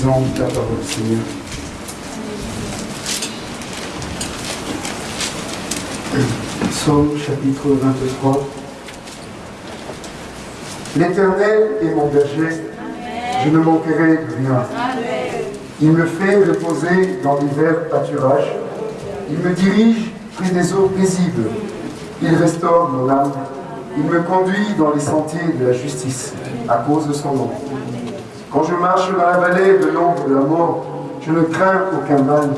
lisons ta parole, Seigneur. Psaume chapitre 23. L'Éternel est mon berger, je ne manquerai de rien. Il me fait reposer dans l'hiver pâturages. Il me dirige près des eaux paisibles. Il restaure mon âme. Il me conduit dans les sentiers de la justice à cause de son nom. Quand je marche dans la vallée de l'ombre de la mort, je ne crains aucun mal,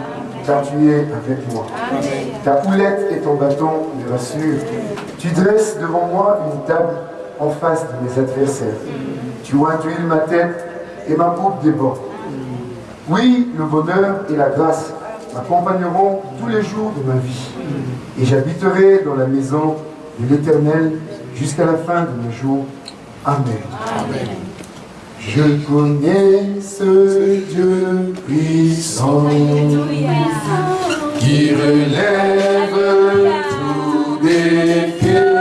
car tu es avec moi. Ta houlette et ton bâton me rassurent. Tu dresses devant moi une table en face de mes adversaires. Tu ointuiles ma tête et ma coupe déborde. Oui, le bonheur et la grâce m'accompagneront tous les jours de ma vie. Et j'habiterai dans la maison de l'Éternel jusqu'à la fin de mes jours. Amen. Je connais ce Dieu puissant qui relève tous les pieds.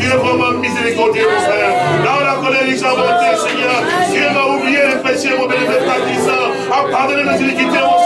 Tu es vraiment miséricordieux, mon frère. Là où la colère des gens Seigneur, Dieu va oublier les péchés, mon bénéfice, ta puissance, à pardonner nos iniquités, mon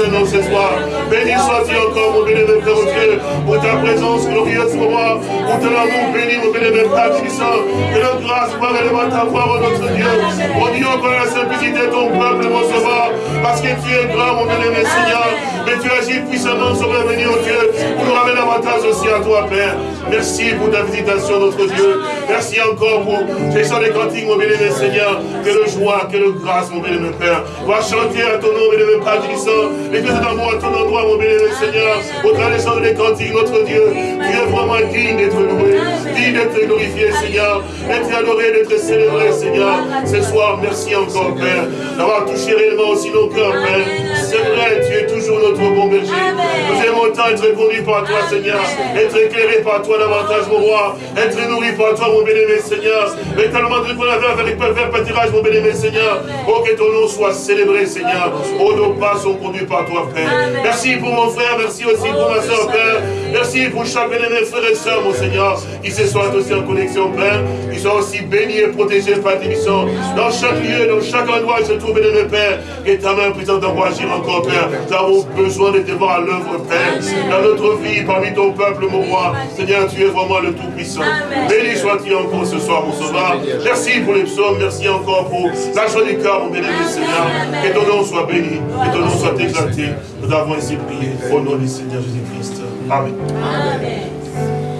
Ce soir. Béni sois-tu encore, mon bénévole Père Dieu, pour ta présence glorieuse, mon roi, pour ton amour béni, mon bénévole Père puissant. Que notre grâce, Père, élève ta foi, notre Dieu. Mon Dieu, encore la simplicité de ton peuple, mon sauveur, parce que tu es grand, mon bénévole Seigneur. Mais tu agis puissamment sur l'avenir, oh Dieu, pour nous ramener davantage aussi à toi, Père. Merci pour ta visitation, notre Dieu. Merci encore pour ces chants des cantiques, mon bien Seigneur. Que le joie, que le grâce, mon bien-aimé Père. Va chanter à ton nom, bien-aimé Père Tissant. Les pièces d'amour à ton endroit, mon bien Seigneur. Au travers des chants des cantiques, notre Dieu, tu es vraiment digne d'être loué, digne d'être glorifié, Seigneur. D'être adoré, d'être célébré, Seigneur. Ce soir, merci encore, Père, d'avoir touché réellement aussi nos cœurs, Père c'est vrai, tu es toujours notre bon berger. Nous aimons tant être conduits par toi, Seigneur. Être éclairés par toi davantage, mon roi. Être nourris par toi, mon bénémoine, Seigneur. Mais tellement de qu'on avait avec faire pâtirage, mon bénémoine, Seigneur. Oh, que ton nom soit célébré, Seigneur. Oh, nos pas sont conduits par toi, Père. Merci pour mon frère, merci aussi pour ma soeur, Père. Merci pour chaque de frère et soeur, mon Seigneur, qui se soient aussi en connexion, Père. Ils sont aussi bénis et protégés par tes missions. Dans chaque lieu, dans chaque endroit, je trouve, bénémoine, Père, que ta main puissante d'envoyer en encore, Père. Nous avons besoin de te voir à l'œuvre, Père. Dans notre vie, parmi ton peuple, mon roi. Seigneur, tu es vraiment le Tout-Puissant. Béni sois-tu encore ce soir, mon sauveur. Merci pour les psaumes. Merci encore pour la joie du cœur, mon bénévole Seigneur. Que ton nom soit béni. Que ton nom soit exalté. Nous avons ainsi prié au nom du Seigneur Jésus-Christ. Amen. Amen.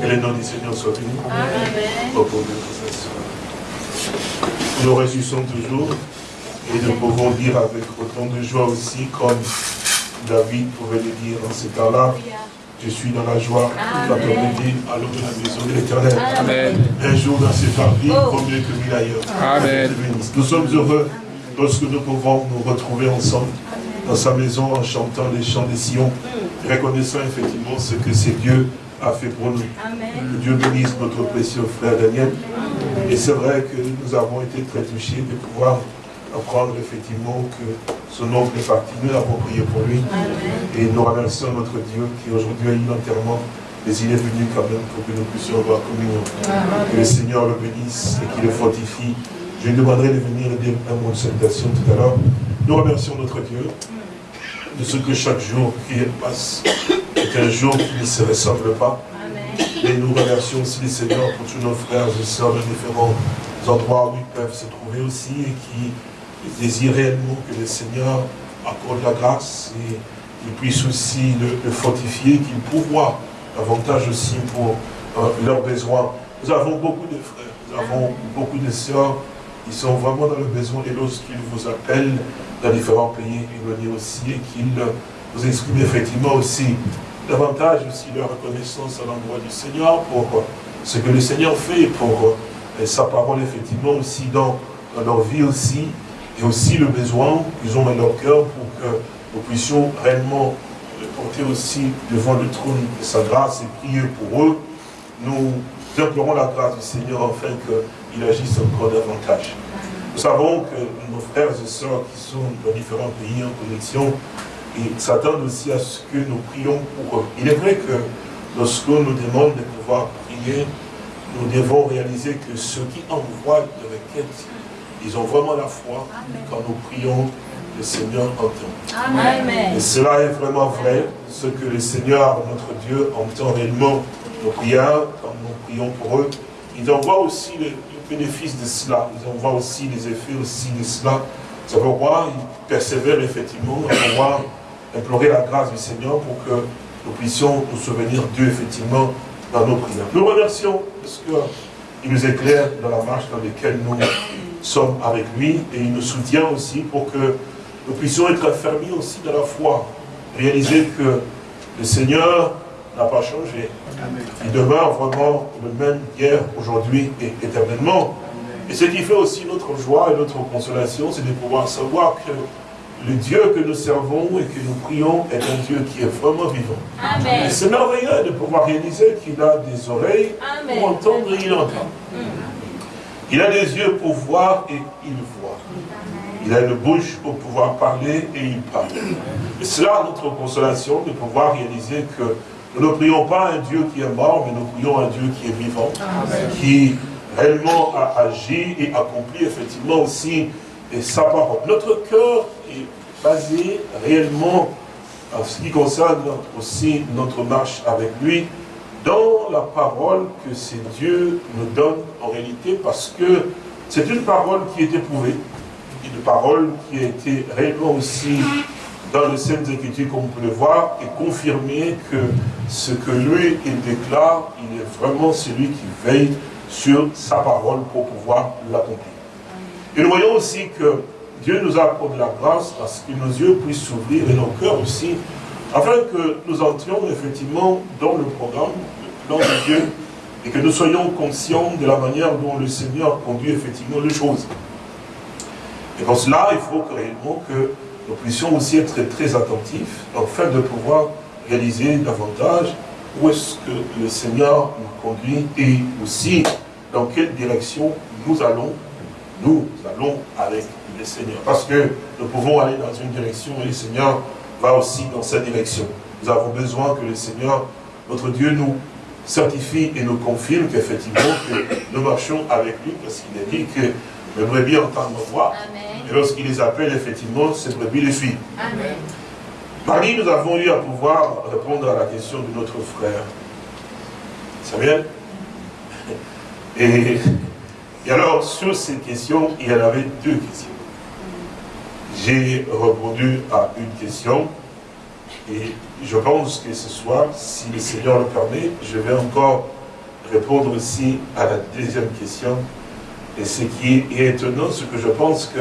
Que le nom du Seigneur soit béni. Amen. Au nous nous réjouissons toujours et nous pouvons dire avec autant de joie aussi, comme David pouvait le dire dans ce temps-là, je suis dans la joie, la dit à l'eau de la maison de l'éternel. Un jour dans cette vie, oh. vaut mieux que mille ailleurs. Amen. Nous sommes heureux lorsque nous pouvons nous retrouver ensemble dans sa maison en chantant les chants des Sion, mm. reconnaissant effectivement ce que c'est Dieu a fait pour nous. Que Dieu bénisse notre précieux frère Daniel. Et c'est vrai que nous avons été très touchés de pouvoir apprendre effectivement que son oncle est parti. Nous avons prié pour lui. Et nous remercions notre Dieu qui aujourd'hui a eu l'enterrement. Mais il est venu quand même pour que nous puissions avoir communion. Que le Seigneur le bénisse et qu'il le fortifie. Je lui demanderai de venir dire un mot de salutation tout à l'heure. Nous remercions notre Dieu de ce que chaque jour qui passe est un jour qui ne se ressemble pas. Et nous remercions aussi le Seigneur pour tous nos frères et sœurs de différents endroits où ils peuvent se trouver aussi et qui réellement que le Seigneur accorde la grâce et qu'il puisse aussi le, fortifier, qu'il pourvoie davantage aussi pour euh, leurs besoins. Nous avons beaucoup de frères, nous avons beaucoup de sœurs qui sont vraiment dans le besoin et lorsqu'ils vous appellent dans différents pays éloignés aussi et qu'ils vous expriment effectivement aussi davantage aussi leur reconnaissance à l'endroit du Seigneur pour ce que le Seigneur fait, pour euh, sa parole effectivement aussi dans, leur vie aussi, et aussi le besoin qu'ils ont dans leur cœur pour que nous puissions réellement le porter aussi devant le trône de sa grâce et prier pour eux. Nous implorons la grâce du Seigneur afin qu'il agisse encore davantage. Nous savons que nos frères et sœurs qui sont dans différents pays en connexion s'attendent aussi à ce que nous prions pour eux. Il est vrai que lorsqu'on nous demande de pouvoir prier, nous devons réaliser que ceux qui envoient de requêtes, ils ont vraiment la foi. Quand nous prions, le Seigneur entend. Amen. Et cela est vraiment vrai, ce que le Seigneur, notre Dieu, entend réellement nos prières, quand nous prions pour eux. Il envoie aussi le, le bénéfice de cela, ils envoient aussi les effets aussi de cela. C'est pourquoi ils persévèrent effectivement à pouvoir implorer la grâce du Seigneur pour que nous puissions nous souvenir d'eux effectivement dans nos prières. Nous remercions parce qu'il nous éclaire dans la marche dans laquelle nous sommes avec lui et il nous soutient aussi pour que nous puissions être affermis aussi dans la foi, réaliser que le Seigneur n'a pas changé. Il demeure vraiment le même hier, aujourd'hui et éternellement. Et ce qui fait aussi notre joie et notre consolation, c'est de pouvoir savoir que le Dieu que nous servons et que nous prions est un Dieu qui est vraiment vivant. Et c'est merveilleux de pouvoir réaliser qu'il a des oreilles pour entendre et il entend. Il a des yeux pour voir et il voit. Il a une bouche pour pouvoir parler et il parle. Et cela notre consolation de pouvoir réaliser que nous ne prions pas un Dieu qui est mort, mais nous prions un Dieu qui est vivant, qui réellement a agi et accompli effectivement aussi sa parole. Notre cœur basé réellement en ce qui concerne aussi notre marche avec lui dans la parole que c'est Dieu nous donne en réalité parce que c'est une parole qui est éprouvée, une parole qui a été réellement aussi dans les Saintes Écritures, comme on peut le voir, et confirmée que ce que lui, il déclare, il est vraiment celui qui veille sur sa parole pour pouvoir l'accomplir. Et nous voyons aussi que Dieu nous accorde la grâce parce que nos yeux puissent s'ouvrir et nos cœurs aussi, afin que nous entrions effectivement dans le programme, le plan de Dieu, et que nous soyons conscients de la manière dont le Seigneur conduit effectivement les choses. Et pour cela, il faut que, réellement que nous puissions aussi être très attentifs, afin de pouvoir réaliser davantage où est-ce que le Seigneur nous conduit et aussi dans quelle direction nous allons, nous allons avec Seigneur. Parce que nous pouvons aller dans une direction et le Seigneur va aussi dans cette direction. Nous avons besoin que le Seigneur, notre Dieu, nous certifie et nous confirme qu'effectivement que nous marchons avec lui parce qu'il a dit que les brebis entendent nos voix. Et lorsqu'il les appelle, effectivement, ces brebis les suivent. Mardi, nous avons eu à pouvoir répondre à la question de notre frère. Samuel? Et, et alors, sur ces questions, il y en avait deux questions. J'ai répondu à une question et je pense que ce soir, si le Seigneur le permet, je vais encore répondre aussi à la deuxième question. Et ce qui est étonnant, c'est que je pense que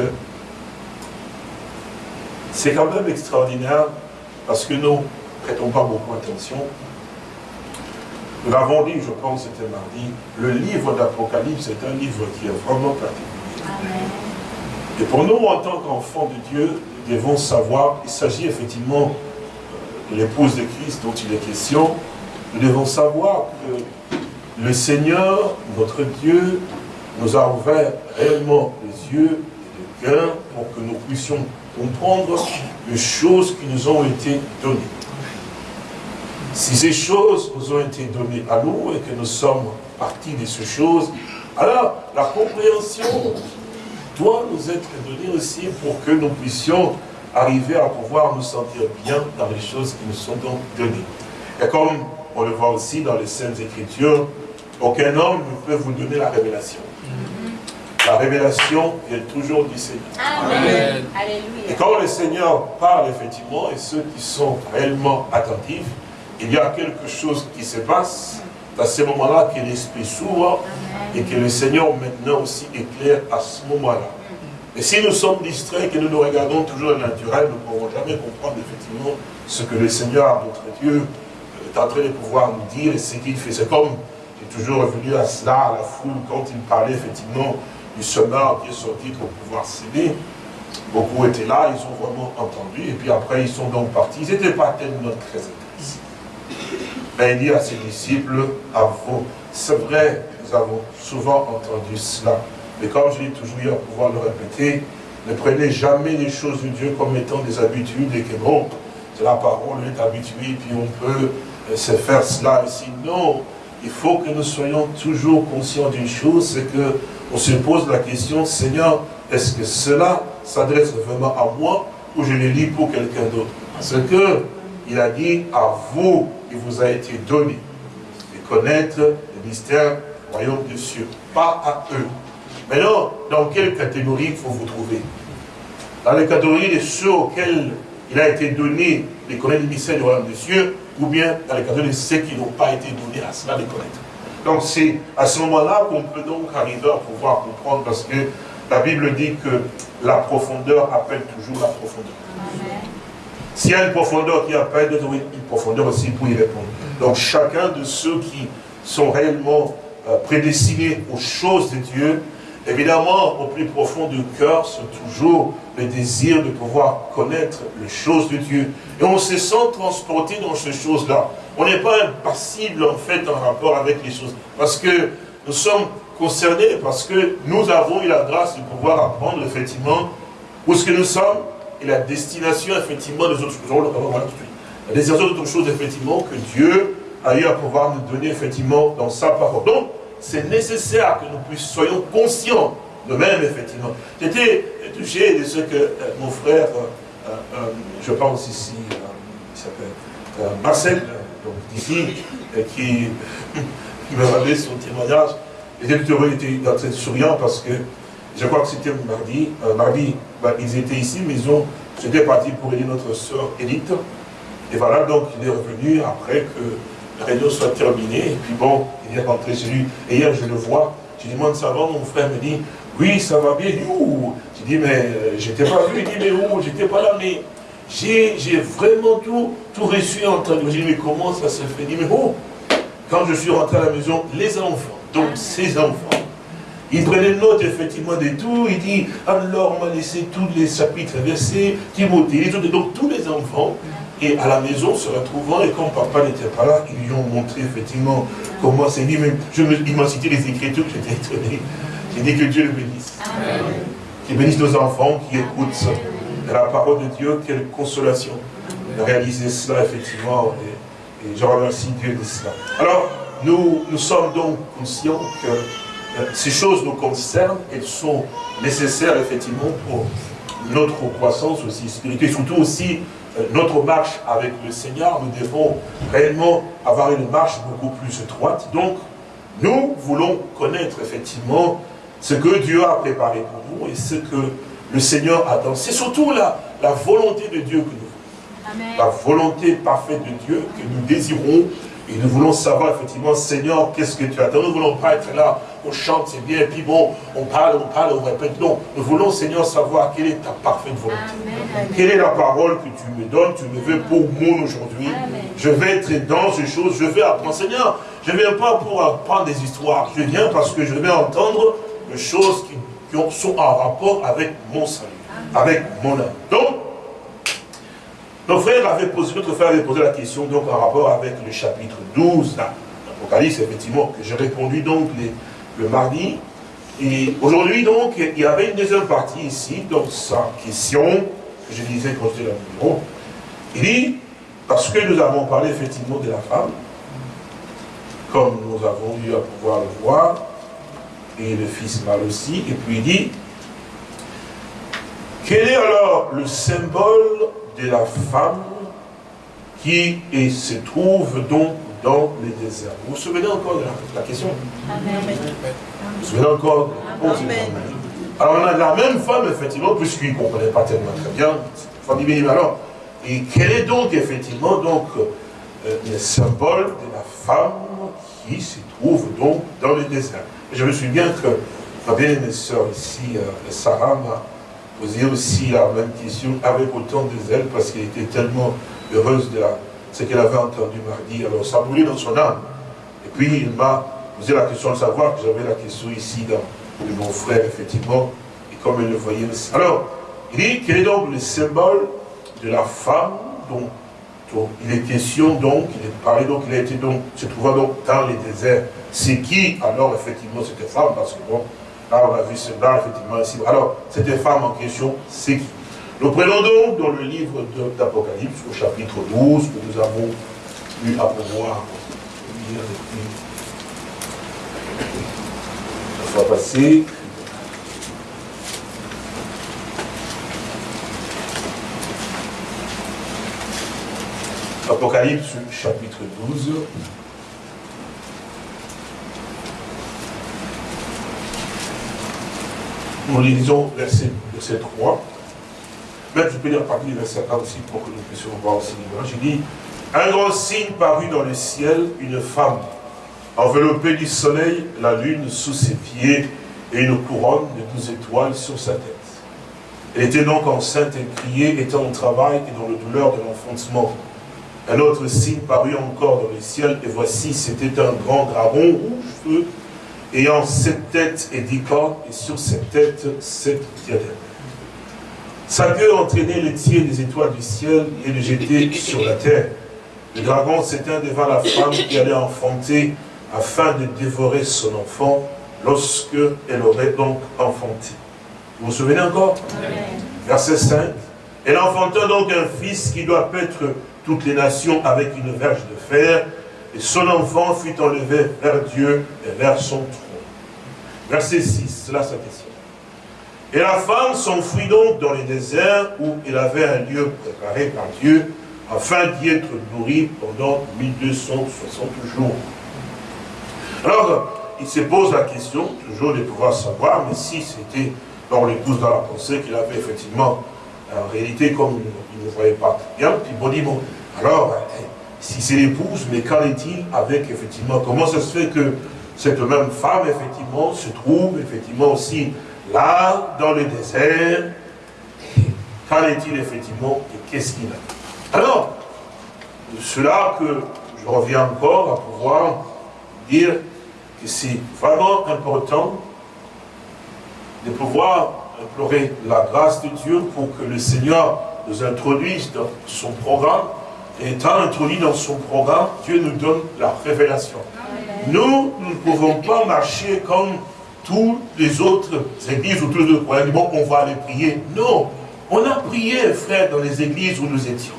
c'est quand même extraordinaire parce que nous ne prêtons pas beaucoup attention. Nous l'avons dit, je pense, c'était mardi, le livre d'Apocalypse est un livre qui est vraiment particulier. Et pour nous, en tant qu'enfants de Dieu, nous devons savoir, il s'agit effectivement de l'épouse de Christ dont il est question, nous devons savoir que le Seigneur, notre Dieu, nous a ouvert réellement les yeux et le cœur pour que nous puissions comprendre les choses qui nous ont été données. Si ces choses nous ont été données à nous et que nous sommes partis de ces choses, alors la compréhension doit nous être donnée aussi pour que nous puissions arriver à pouvoir nous sentir bien dans les choses qui nous sont donc données. Et comme on le voit aussi dans les Saintes Écritures, aucun homme ne peut vous donner la révélation. La révélation vient toujours du Seigneur. Amen. Et quand le Seigneur parle effectivement, et ceux qui sont réellement attentifs, il y a quelque chose qui se passe à ce moment-là que l'Esprit s'ouvre et que le Seigneur maintenant aussi éclaire à ce moment-là. Et si nous sommes distraits, que nous nous regardons toujours le naturel, nous ne pourrons jamais comprendre effectivement ce que le Seigneur, notre Dieu, est en train de pouvoir nous dire et ce qu'il fait. C'est comme, j'ai toujours revenu à cela, à la foule, quand il parlait effectivement du semeur qui est sorti pour pouvoir s'aider. Beaucoup étaient là, ils ont vraiment entendu, et puis après ils sont donc partis. Ils n'étaient pas tellement très. Mais il dit à ses disciples, à vous, c'est vrai, nous avons souvent entendu cela, mais comme je l'ai toujours eu à pouvoir le répéter, ne prenez jamais les choses de Dieu comme étant des habitudes et que bon, c'est la parole, est habitué, puis on peut euh, se faire cela. Ici. Non, il faut que nous soyons toujours conscients d'une chose, c'est que on se pose la question, Seigneur, est-ce que cela s'adresse vraiment à moi ou je le lis pour quelqu'un d'autre? Parce que il a dit, à vous, il vous a été donné de connaître le mystère du royaume des cieux, pas à eux. Maintenant, dans quelle catégorie faut vous trouver? Dans la catégorie de ceux auxquels il a été donné de connaître le mystère du royaume des cieux, ou bien dans la catégorie de ceux qui n'ont pas été donnés à cela de connaître. Donc c'est à ce moment-là qu'on peut donc arriver à pouvoir comprendre, parce que la Bible dit que la profondeur appelle toujours la profondeur. S'il y a une profondeur qui appelle, a une profondeur aussi pour y répondre. Donc chacun de ceux qui sont réellement euh, prédestinés aux choses de Dieu, évidemment, au plus profond du cœur, c'est toujours le désir de pouvoir connaître les choses de Dieu. Et on se sent transporté dans ces choses-là. On n'est pas impassible, en fait, en rapport avec les choses. Parce que nous sommes concernés, parce que nous avons eu la grâce de pouvoir apprendre, effectivement, où ce que nous sommes, et la destination, effectivement, des autres choses. La destination d'autres choses, effectivement, que Dieu a eu à pouvoir nous donner, effectivement, dans sa parole. Donc, c'est nécessaire que nous soyons conscients de même, effectivement. J'étais touché de ce que euh, mon frère, euh, euh, je pense ici, il s'appelle Marcel, donc d'ici, qui me rappelait son témoignage. Étaient très souriant parce que je crois que c'était mardi. mardi, bah, ils étaient ici, mais ils ont, j'étais parti pour aider notre soeur Edith. Et voilà, donc il est revenu après que la réunion soit terminée. Et puis bon, il est rentré chez lui. Et hier, je le vois. Je lui demande, ça va Mon frère me dit, oui, ça va bien. Où Je dis, mais euh, j'étais pas vu. Il dit, mais où J'étais pas là, mais j'ai vraiment tout, reçu entendu. Je dis, mais comment ça se fait? Il dit, mais oh, quand je suis rentré à la maison, les enfants, donc ces enfants, il prenait note effectivement de tout. Il dit, alors on m'a laissé tous les chapitres versés, Timothée, donc tous les enfants. Et à la maison, se retrouvant, et quand papa n'était pas là, ils lui ont montré effectivement comment c'est dit. Même, je me, il m'a cité les Écritures, j'étais étonné. J'ai dit que Dieu le bénisse. Qu'il bénisse nos enfants qui écoutent la parole de Dieu, quelle consolation de réaliser cela effectivement. Et, et je remercie Dieu de cela. Alors, nous, nous sommes donc conscients que ces choses nous concernent, elles sont nécessaires effectivement pour notre croissance aussi spirituelle, surtout aussi euh, notre marche avec le Seigneur, nous devons réellement avoir une marche beaucoup plus étroite. Donc, nous voulons connaître effectivement ce que Dieu a préparé pour nous et ce que le Seigneur attend. C'est surtout la, la volonté de Dieu que nous voulons. La volonté parfaite de Dieu que nous désirons et nous voulons savoir effectivement, Seigneur, qu'est-ce que tu attends? Nous ne voulons pas être là, on chante, c'est bien, et puis bon, on parle, on parle, on répète. Non, nous voulons, Seigneur, savoir quelle est ta parfaite volonté. Quelle est la parole que tu me donnes, tu me veux pour moi aujourd'hui. Je vais être dans ces choses, je vais apprendre. Seigneur, je ne viens pas pour apprendre des histoires, je viens parce que je vais entendre des choses qui, sont en rapport avec mon salut, avec mon âme. Donc, nos frères avaient posé, notre frère avait posé la question donc en rapport avec le chapitre 12 d'Apocalypse, effectivement, que j'ai répondu donc le mardi. Et aujourd'hui donc, il y avait une deuxième partie ici, donc sa question, que je disais quand j'étais dans le Il dit, parce que nous avons parlé effectivement de la femme, comme nous avons eu à pouvoir le voir, et le fils mâle aussi, et puis il dit, quel est alors le symbole de la femme qui se trouve donc dans les déserts. Vous vous souvenez encore de la, question Vous vous souvenez encore la Alors on a la même femme, effectivement, puisqu'il ne comprenait pas tellement très bien, dit, alors, et quel est donc effectivement donc euh, le symbole de la femme qui se trouve donc dans le désert Je me souviens que ma bien sœur ici, euh, Sarah, m'a posé aussi la même question avec autant de zèle parce qu'elle était tellement heureuse de ce qu'elle avait entendu mardi. Alors ça brûlait dans son âme. Et puis il m'a posé la question de savoir que j'avais la question ici dans, de mon frère, effectivement, et comme elle le voyait aussi. Alors, il dit quel est donc le symbole de la femme dont, il est question donc, il est parlé donc, il a été donc, se trouvant donc dans les déserts. C'est qui alors effectivement cette femme? Parce que bon, là on a vu cela effectivement ici. Alors, cette femme en question, c'est qui? Nous prenons donc dans le livre d'Apocalypse, au chapitre 12, que nous avons eu à pouvoir lire depuis la fois passée. Apocalypse chapitre 12. Nous lisons verset, verset 3. Même je peux lire partie du verset 1 aussi pour que nous puissions voir aussi. Il dit Un grand signe parut dans le ciel, une femme, enveloppée du soleil, la lune sous ses pieds et une couronne de douze étoiles sur sa tête. Elle était donc enceinte et criait, étant au travail et dans la douleur de l'enfoncement. Un autre signe parut encore dans le ciel, et voici, c'était un grand dragon rouge feu, ayant sept têtes et dix cornes, et sur cette têtes, sept diadèmes. Sa queue entraînait les tiers des étoiles du ciel et le jetait sur la terre. Le dragon s'éteint devant la femme qui allait enfanter afin de dévorer son enfant lorsque elle aurait donc enfanté. Vous vous souvenez encore? Verset 5. Elle enfanta donc un fils qui doit être toutes les nations avec une verge de fer, et son enfant fut enlevé vers Dieu et vers son trône. Verset 6, c'est là sa question. Et la femme s'enfuit donc dans les déserts où il avait un lieu préparé par Dieu afin d'y être nourri pendant 1260 jours. Alors, il se pose la question, toujours de pouvoir savoir, mais si c'était dans l'épouse dans la pensée qu'il avait effectivement, en réalité, comme il ne voyait pas bien, puis bon, dit, bon, alors, si c'est l'épouse, mais qu'en est-il avec, effectivement, comment ça se fait que cette même femme, effectivement, se trouve, effectivement, aussi là, dans le désert Qu'en est-il, effectivement, et qu'est-ce qu'il a Alors, cela que je reviens encore à pouvoir dire que c'est vraiment important de pouvoir implorer la grâce de Dieu pour que le Seigneur nous introduise dans son programme. Étant introduit dans son programme, Dieu nous donne la révélation. Nous, nous ne pouvons pas marcher comme tous les autres églises ou tous les autres croyants. Bon, on va aller prier. Non. On a prié, frère, dans les églises où nous étions.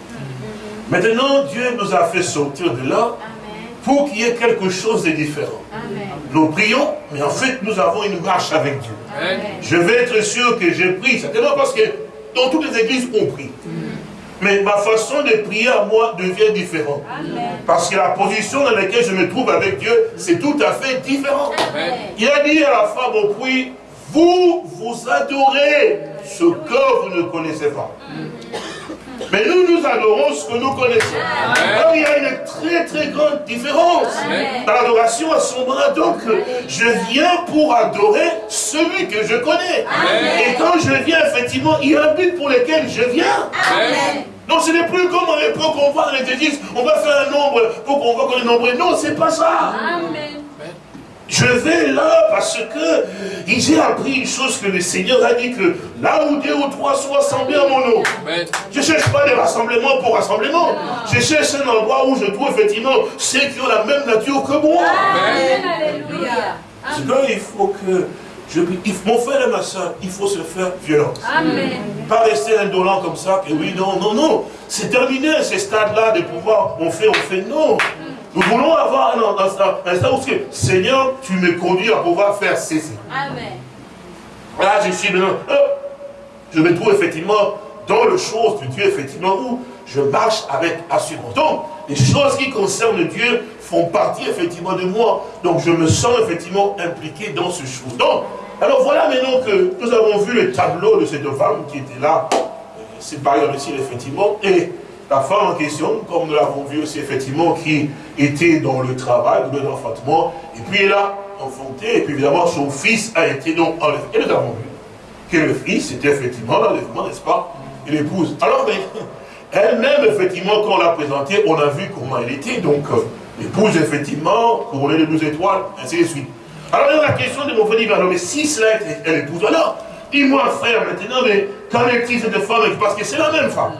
Maintenant, Dieu nous a fait sortir de là pour qu'il y ait quelque chose de différent. Nous prions, mais en fait, nous avons une marche avec Dieu. Je vais être sûr que j'ai pris, certainement parce que dans toutes les églises, on prie. Mais ma façon de prier à moi devient différente. Parce que la position dans laquelle je me trouve avec Dieu, c'est tout à fait différent. Il a dit à la femme au puits, vous, vous adorez ce que vous ne connaissez pas. Mais nous, nous adorons ce que nous connaissons. Alors il y a une très très grande différence dans l'adoration à son bras. Donc, je viens pour adorer celui que je connais. Et quand je viens, effectivement, il y a un but pour lequel je viens. Donc ce n'est plus comme à l'époque on voit dans les églises, on va faire un nombre pour qu'on voit qu'on est nombreux. Non, c'est pas ça. Amen. Je vais là parce que j'ai appris une chose que le Seigneur a dit que là où deux ou trois sont assemblés à mon nom, je ne cherche pas des rassemblements pour rassemblement. Je cherche un endroit où je trouve effectivement ceux qui ont la même nature que moi. Amen. il faut que je, mon frère et ma soeur, il faut se faire violence. Amen. Pas rester indolent comme ça, que oui, non, non, non. C'est terminé ce stade-là de pouvoir, on fait, on fait, non. Nous voulons avoir un, instant où Seigneur, tu me conduis à pouvoir faire ceci. Amen. Là, je suis maintenant, je me trouve effectivement dans le chose de Dieu, effectivement, où je marche avec assurance. Donc, les choses qui concernent Dieu font partie effectivement de moi. Donc, je me sens effectivement impliqué dans ce chose. Donc, alors voilà maintenant que nous avons vu le tableau de cette femme qui était là. C'est par ici, effectivement. Et la femme en question, comme nous l'avons vu aussi effectivement, qui était dans le travail, dans l'enfantement, et puis elle a enfanté, et puis évidemment son fils a été donc enlevé. Et nous avons vu que le fils était effectivement l'enlèvement, n'est-ce pas Et l'épouse. Alors, mais, elle-même, effectivement, quand on l'a présentée, on a vu comment elle était, donc euh, l'épouse, effectivement, couronnée de douze étoiles, ainsi de suite. Alors, la question de mon frère dit, mais si cela était l'épouse, alors, dis-moi, frère, maintenant, mais qu'en est-il cette femme? Parce que c'est la même femme.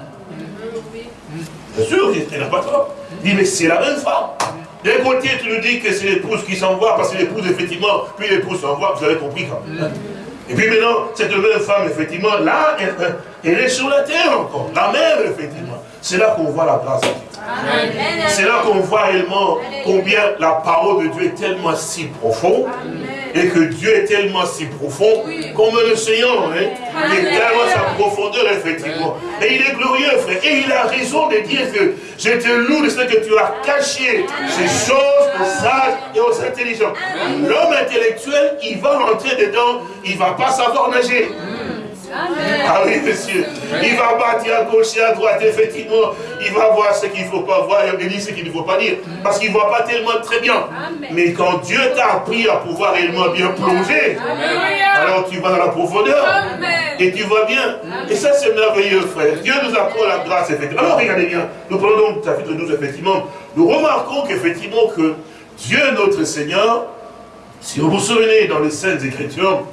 Bien sûr, il n'a pas tort. Dit, mais c'est la même femme. D'un côté, tu nous dis que c'est l'épouse qui s'envoie, parce que l'épouse, effectivement, puis l'épouse s'envoie, vous avez compris quand même. Et puis maintenant, cette même femme, effectivement, là, elle, est sur la terre encore. La même, effectivement. C'est là qu'on voit la grâce de Dieu. C'est là qu'on voit réellement combien la parole de Dieu est tellement si profonde et que Dieu est tellement si profond, comme le Seigneur, hein, il est tellement sa profondeur, effectivement. Et il est glorieux, frère. Et il a raison de dire que je te loue de ce que tu as caché ces choses aux sages et aux intelligents. L'homme intellectuel, il va rentrer dedans, il ne va pas savoir nager. Ah oui, monsieur. Il va bâtir à gauche et à droite, effectivement. Il va voir ce qu'il ne faut pas voir et dire ce qu'il ne faut pas dire. Parce qu'il ne voit pas tellement très bien. Mais quand Dieu t'a appris à pouvoir réellement bien plonger, alors tu vas dans la profondeur. Et tu vois bien. Et ça, c'est merveilleux, frère. Dieu nous apprend la grâce, effectivement. Alors, regardez bien. Nous prenons donc chapitre 12, effectivement. Nous remarquons qu'effectivement, que Dieu, notre Seigneur, si vous vous souvenez dans les Saintes Écritures,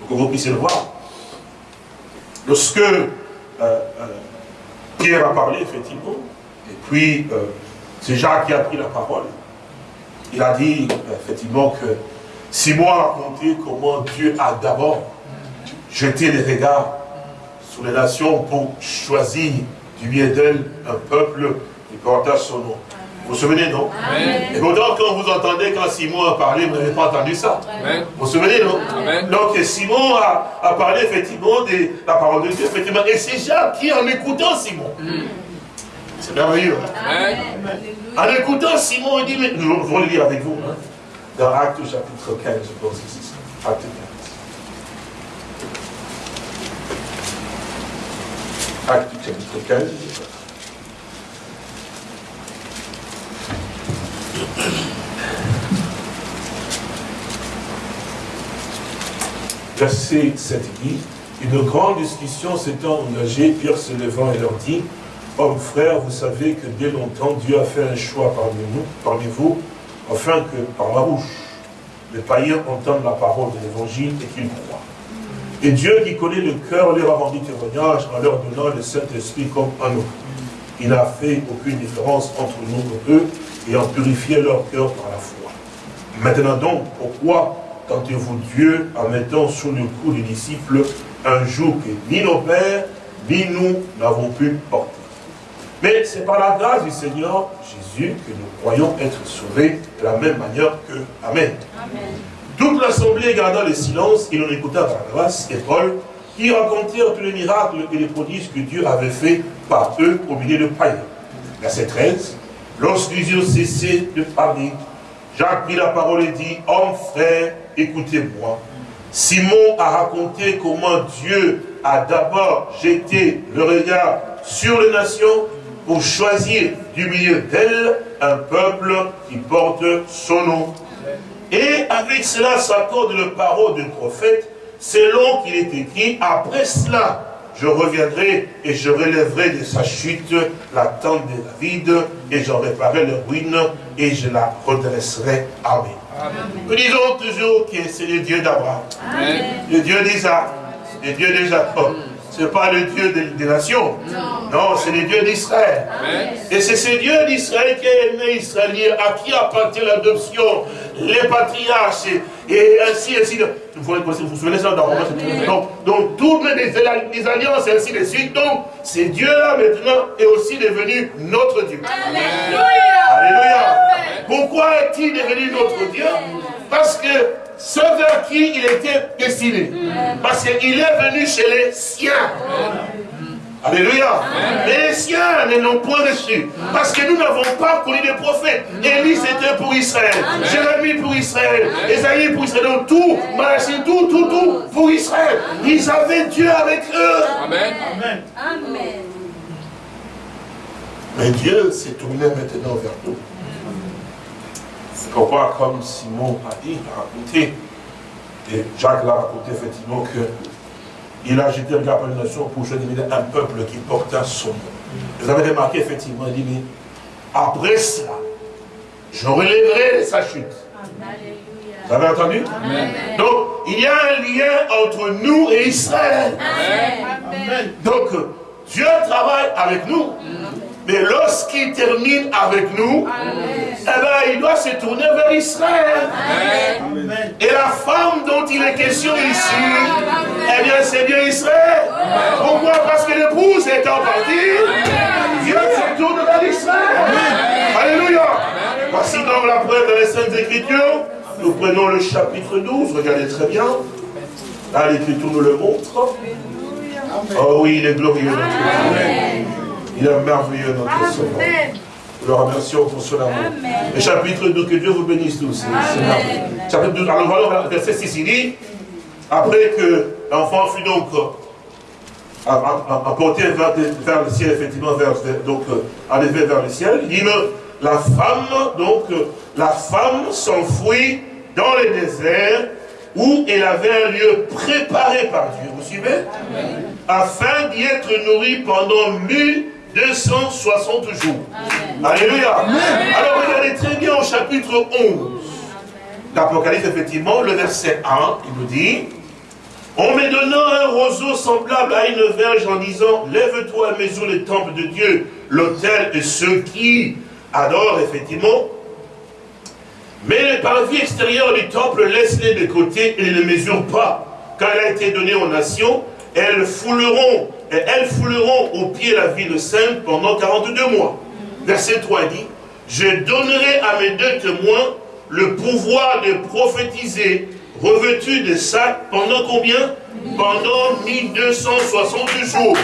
pour que vous puissiez le voir, Lorsque euh, euh, Pierre a parlé, effectivement, et puis euh, c'est Jacques qui a pris la parole, il a dit, effectivement, que Simon a raconté comment Dieu a d'abord jeté les regards sur les nations pour choisir du bien d'elles un peuple qui portait son nom. Vous vous souvenez, non Et pourtant, quand vous entendez, quand Simon a parlé, vous n'avez pas entendu ça. Vous vous souvenez, non Donc, Simon a, parlé, effectivement, de la parole de Dieu, effectivement. Et c'est Jacques qui, en écoutant Simon, mm. c'est merveilleux. En écoutant Simon, il dit, mais nous allons le lire avec vous, hein, dans Acte chapitre 15, je pense que c'est ça. Acte 15. Acte chapitre 15. Verset 7 dit, une grande discussion s'étant engagée, Pierre se levant et leur dit, Hommes frères, vous savez que dès longtemps Dieu a fait un choix parmi nous, parmi vous, afin que par la bouche, les païens entendent la parole de l'évangile et qu'ils croient. Et Dieu qui connaît le cœur leur a rendu témoignage en leur donnant le Saint-Esprit comme un autre. Il n'a fait aucune différence entre nous et eux, et en purifier leur cœur par la foi. Maintenant donc, pourquoi tentez-vous Dieu en mettant sous le cou des disciples un joug que ni nos pères, ni nous n'avons pu porter? Mais c'est par la grâce du Seigneur Jésus que nous croyons être sauvés de la même manière que Amen. Toute l'assemblée garda le silence, il en écouta grâce et Paul, qui racontèrent tous les miracles et les prodiges que Dieu avait fait par eux au milieu de païens. Verset 13. Lorsqu'ils eurent cessé de parler, Jacques prit la parole et dit, Homme frère, écoutez-moi. Simon a raconté comment Dieu a d'abord jeté le regard sur les nations pour choisir du milieu d'elles un peuple qui porte son nom. Et avec cela s'accorde le parole du prophète, selon qu'il est écrit, après cela, je reviendrai et je relèverai de sa chute la tente de David et j'en réparerai le ruine et je la redresserai. Amen. Nous disons toujours que c'est le Dieu d'Abraham, le Dieu d'Isaac, le Dieu de Jacob. Ce n'est pas le Dieu des, nations. Non, c'est le Dieu d'Israël. Et c'est ce Dieu d'Israël qui est né Israélien, à qui appartient l'adoption, les patriarches, et ainsi, ainsi de vous vous souvenez ça dans Romains donc, donc, toutes les, alliances et ainsi de suite. Donc, c'est Dieu-là maintenant est aussi devenu notre Dieu. Alléluia. Alléluia. Pourquoi est-il devenu notre Dieu? Parce que ce vers qui il était destiné. Parce qu'il est venu chez les siens. Alléluia. Mais les siens ne l'ont point reçu. Parce que nous n'avons pas connu des prophètes. Élie c'était pour Israël. Jérémie pour Israël. Esaïe pour Israël. Donc tout, Malachi, tout, tout, tout pour Israël. Ils avaient Dieu avec eux. Amen. Amen. Mais Dieu s'est tourné maintenant vers nous. Pourquoi, comme Simon a dit, a raconté, et Jacques l'a raconté effectivement que il a jeté un regard la nation pour choisir un peuple qui portait son nom. Vous avez remarqué effectivement, il dit, mais après cela, je relèverai sa chute. Vous avez entendu? Donc, il y a un lien entre nous et Israël. Donc, Dieu travaille avec nous. Mais lorsqu'il termine avec nous, eh ben, il doit se tourner vers Israël. Et la femme dont il est question ici, eh bien, c'est bien Israël. Pourquoi? Parce que l'épouse étant partie, Dieu se tourne vers Israël. Alléluia. Voici donc la preuve de les Saintes Écritures. Nous prenons le chapitre 12, regardez très bien. Là, l'Écriture nous le montre. Oh oui, il est glorieux. Il est merveilleux notre Sauveur. Nous le remercions pour amour. Le chapitre 2, que Dieu vous bénisse tous. Chapitre 12, alors voilà, verset 6, il dit, après que l'enfant fut donc apporté vers, vers, le ciel, effectivement, vers, donc enlevé vers le ciel, il dit, la femme, donc, la femme s'enfuit dans le désert où elle avait un lieu préparé par Dieu. Vous suivez? Afin d'y être nourrie pendant mille 260 jours. Alléluia. Alors regardez très bien au chapitre 11 d'Apocalypse, effectivement, le verset 1, il nous dit, en me donnant un roseau semblable à une verge en disant, lève-toi, mesure le temple de Dieu, l'autel de ceux qui adorent, effectivement. Mais les parvis extérieurs du temple, laisse-les de côté et ne mesure pas, car elle a été donnée aux nations, elles fouleront et elles fouleront au pied la ville sainte pendant 42 mois. Verset 3 dit, je donnerai à mes deux témoins le pouvoir de prophétiser revêtus de sacs pendant combien? Pendant 1260 jours.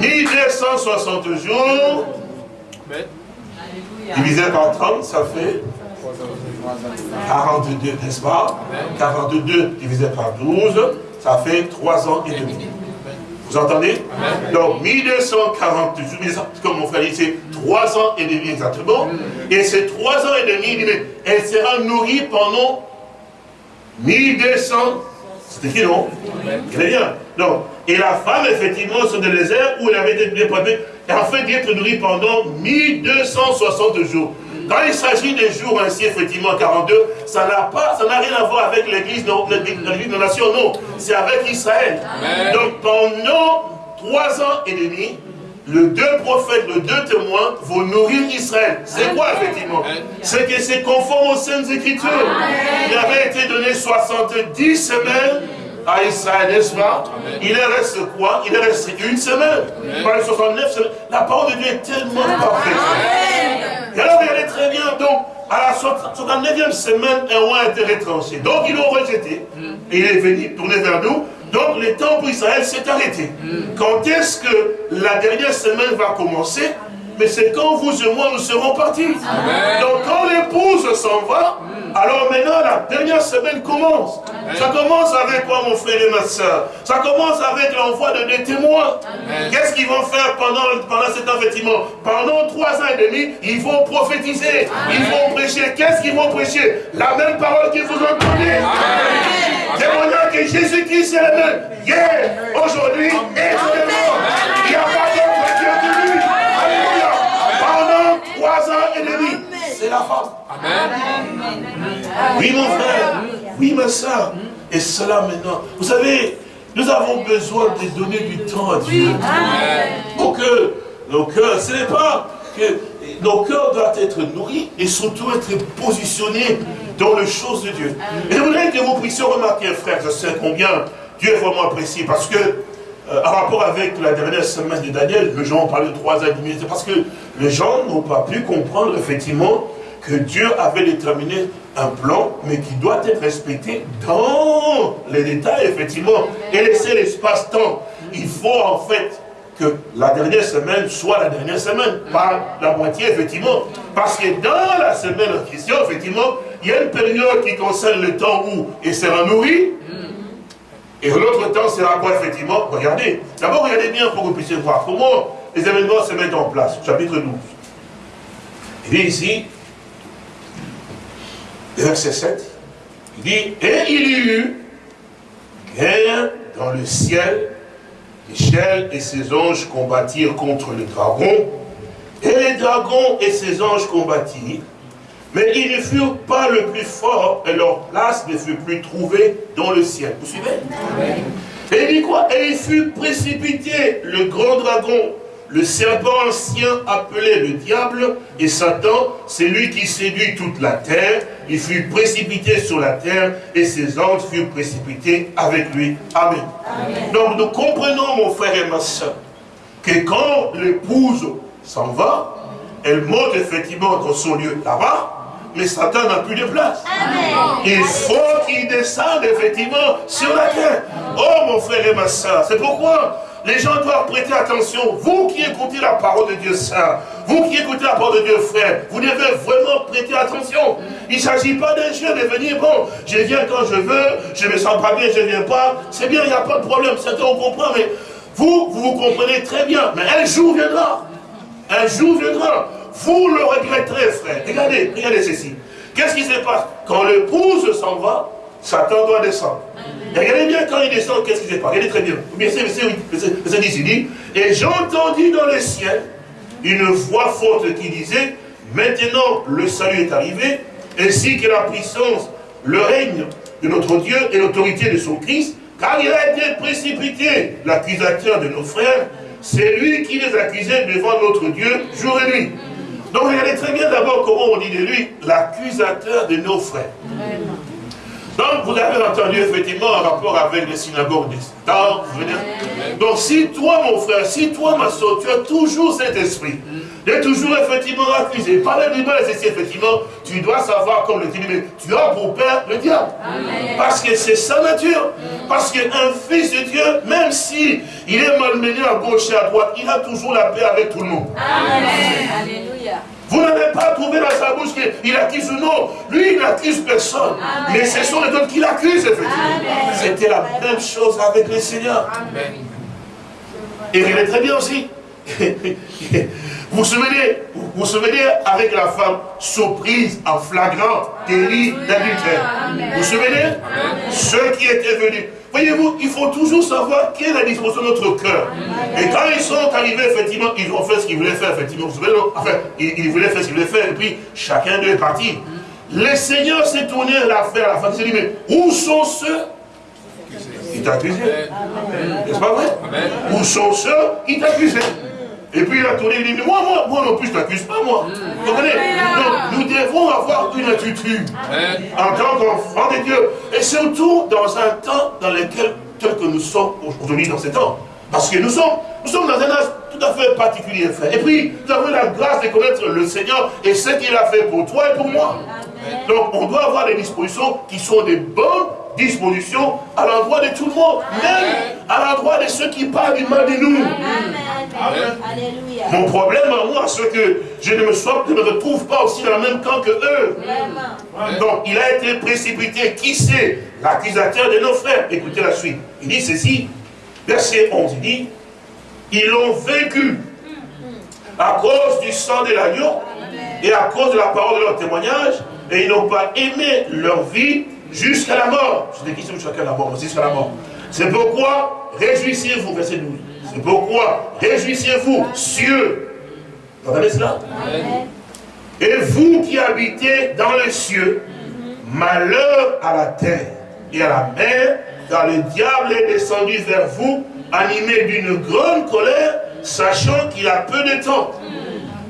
1260 jours. Divisé par 30, ça fait 42, n'est-ce pas? 42 divisé par 12, ça fait 3 ans et demi. Vous entendez? Donc 1240 comme mon frère dit, c'est 3 ans et demi exactement. Et ces 3 ans et demi, elle sera nourrie pendant 1200. C'est écrit, non? Très bien. Et la femme, effectivement, sur le désert où elle avait été préparée, afin d'être nourrie pendant 1260 jours. Quand il s'agit des jours ainsi, effectivement, 42, ça n'a pas, ça n'a rien à voir avec l'église de la nation, non. C'est avec Israël. Donc pendant trois ans et demi, les deux prophètes, les deux témoins vont nourrir Israël. C'est quoi effectivement? C'est que c'est conforme aux Saintes Écritures. Il avait été donné 70 semaines à Israël, n'est-ce pas? Il reste quoi? Il reste une semaine. Par les 69 semaines. La parole de Dieu est tellement parfaite. Et alors, regardez très bien, donc, à la 69e semaine, un roi a été retranché. Donc, ils l'ont rejeté. Et il est venu tourner vers nous. Donc le temps pour Israël s'est arrêté. Quand est-ce que la dernière semaine va commencer? Mais c'est quand vous et moi nous serons partis. Donc quand l'épouse s'en va, alors maintenant, la dernière semaine commence. Ça commence avec quoi, mon frère et ma soeur? Ça commence avec l'envoi de des témoins. Qu'est-ce qu'ils vont faire pendant, pendant cet effectivement Pendant trois ans et demi, ils vont prophétiser. Ils vont prêcher. Qu'est-ce qu'ils vont prêcher? La même parole que vous entendez. Témoignant que Jésus-Christ est le même. Hier, aujourd'hui et Et. C'est la femme. Amen. Oui, mon frère. Oui, ma soeur. Et cela maintenant. Vous savez, nous avons besoin de donner du temps à Dieu. Pour que nos cœurs, ce n'est pas que nos cœurs doivent être nourris et surtout être positionnés dans les choses de Dieu. Et je voudrais que vous puissiez remarquer, frère, je sais combien Dieu est vraiment apprécié. Parce que, euh, en rapport avec la dernière semaine de Daniel, les gens ont parlé de trois. C'est parce que les gens n'ont pas pu comprendre, effectivement, que Dieu avait déterminé un plan, mais qui doit être respecté dans les détails, effectivement, et laisser l'espace-temps. Il faut en fait que la dernière semaine soit la dernière semaine, pas la moitié, effectivement. Parce que dans la semaine en question, effectivement, il y a une période qui concerne le temps où il sera nourri, et l'autre temps sera quoi, effectivement Regardez. D'abord, regardez bien pour que vous puissiez voir comment les événements se mettent en place. Chapitre 12. Il dit ici, verset 7, il dit, et il y eut guerre dans le ciel, Michel et ses anges combattirent contre le dragon, et les dragons et ses anges combattirent, mais ils ne furent pas le plus fort, et leur place ne fut plus trouvée dans le ciel. Vous suivez? Et il dit quoi Et il fut précipité, le grand dragon, le serpent ancien appelé le diable et Satan, c'est lui qui séduit toute la terre. Il fut précipité sur la terre et ses anges furent précipités avec lui. Amen. Donc nous comprenons, mon frère et ma soeur, que quand l'épouse s'en va, elle monte effectivement dans son lieu là-bas, mais Satan n'a plus de place. Il faut qu'il descende effectivement sur la terre. Oh mon frère et ma soeur, c'est pourquoi les gens doivent prêter attention. Vous qui écoutez la parole de Dieu Saint, vous qui écoutez la parole de Dieu frère, vous devez vraiment prêter attention. Il ne s'agit pas d'un jeu de venir, bon, je viens quand je veux, je me sens pas bien, je ne viens pas. C'est bien, il n'y a pas de problème, certains on comprend, mais vous, vous vous comprenez très bien. Mais un jour viendra. Un jour viendra. Vous le regretterez, frère. Regardez, regardez ceci. Qu'est-ce qui se passe? Quand l'épouse s'en va, Satan doit descendre. regardez bien quand il descend, qu'est-ce qui se passe? Regardez très bien. Verset, verset 8, verset 10, il dit, et j'entendis dans le ciel une voix forte qui disait, maintenant le salut est arrivé, ainsi que la puissance, le règne de notre Dieu et l'autorité de son Christ, car il a été précipité, l'accusateur de nos frères, c'est lui qui les accusait devant notre Dieu jour et nuit. Donc regardez très bien d'abord comment on dit de lui, l'accusateur de nos frères. Donc, vous avez entendu effectivement en rapport avec les synagogues des temps. Donc, si toi, mon frère, si toi, ma soeur, tu as toujours cet esprit, de toujours effectivement accusé, parler du mal, c'est effectivement, tu dois savoir, comme le dit, mais tu as pour père le diable. Parce que c'est sa nature. Parce qu'un fils de Dieu, même si il est malmené à gauche et à droite, il a toujours la paix avec tout le monde. Amen. Vous n'avez pas trouvé dans sa bouche qu'il accuse ou non. Lui, il n'accuse personne. Mais ce sont les autres qui l'accusent, effectivement. C'était la même chose avec le Seigneur. Et il est très bien aussi. Vous vous souvenez, vous vous souvenez avec la femme surprise en flagrant délit d'adultère. Vous vous souvenez Ceux qui étaient venus. Voyez-vous, il faut toujours savoir quelle est la disposition de notre cœur. Et quand ils sont arrivés, effectivement, ils ont fait ce qu'ils voulaient faire, effectivement. Vous souvenez, enfin, ils, voulaient faire ce qu'ils voulaient faire, et puis chacun d'eux est parti. Le Seigneur s'est tourné l'affaire à la fin. Il s'est dit, mais où sont ceux? Qui t'accusaient N'est-ce pas vrai? Où sont ceux? Qui t'accusaient et puis il a tourné, il dit, mais moi, moi, moi non plus, je ne t'accuse pas, moi. Vous comprenez Donc, nous devons avoir une attitude en tant qu'enfants de Dieu. Et surtout dans un temps dans lequel, tel que nous sommes aujourd'hui dans ce temps. Parce que nous sommes, nous sommes dans un âge tout à fait particulier, frère. Et puis, nous avons la grâce de connaître le Seigneur et ce qu'il a fait pour toi et pour moi. Donc, on doit avoir des dispositions qui sont des bonnes disposition à l'endroit de tout le monde, même à l'endroit de ceux qui parlent du mal de nous. Mon problème à moi, c'est que je ne me, sois, me retrouve pas aussi dans le même camp que eux. Donc, il a été précipité. Qui c'est? L'accusateur de nos frères. Écoutez la suite. Il dit ceci, verset 11, il dit, ils l'ont vaincu à cause du sang de l'agneau et à cause de la parole de leur témoignage, et ils n'ont pas aimé leur vie jusqu'à la mort. Je dis qui chacun la mort, jusqu'à la mort. C'est pourquoi réjouissez-vous, verset 12. C'est pourquoi réjouissez-vous, cieux. Vous entendez cela? Et vous qui habitez dans les cieux, malheur à la terre et à la mer, car le diable est descendu vers vous, animé d'une grande colère, sachant qu'il a peu de temps.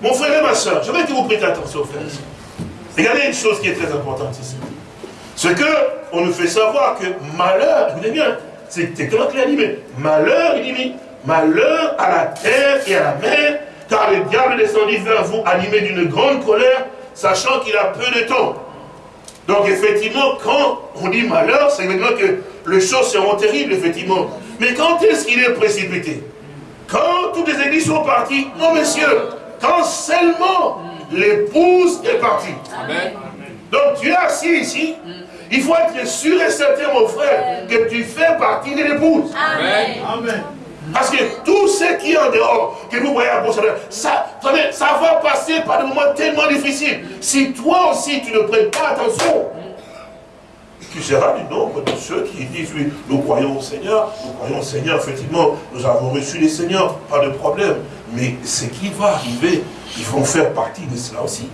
Mon frère et ma soeur, je veux que vous prêtez attention, frère. Regardez une chose qui est très importante ici. Ce que on nous fait savoir que malheur, écoutez bien, c'est exactement qu'il a dit, mais malheur, il dit, malheur à la terre et à la mer, car le diable est descendu vers vous animé d'une grande colère, sachant qu'il a peu de temps. Donc effectivement, quand on dit malheur, c'est évidemment que les choses seront terribles, effectivement. Mais quand est-ce qu'il est précipité? Quand toutes les églises sont parties? Non, messieurs, quand seulement l'épouse est partie. Donc tu es assis ici, il faut être sûr et certain, mon frère, que tu fais partie de l'épouse. Amen. Parce que tout ce qui est en dehors, que vous voyez à ça, ça va passer par des moments tellement difficiles. Si toi aussi tu ne prends pas attention, tu seras du nombre de ceux qui disent, oui, nous croyons au Seigneur, nous croyons au Seigneur, effectivement, nous avons reçu les Seigneurs, pas de problème. Mais ce qui va arriver, ils vont faire partie de cela aussi.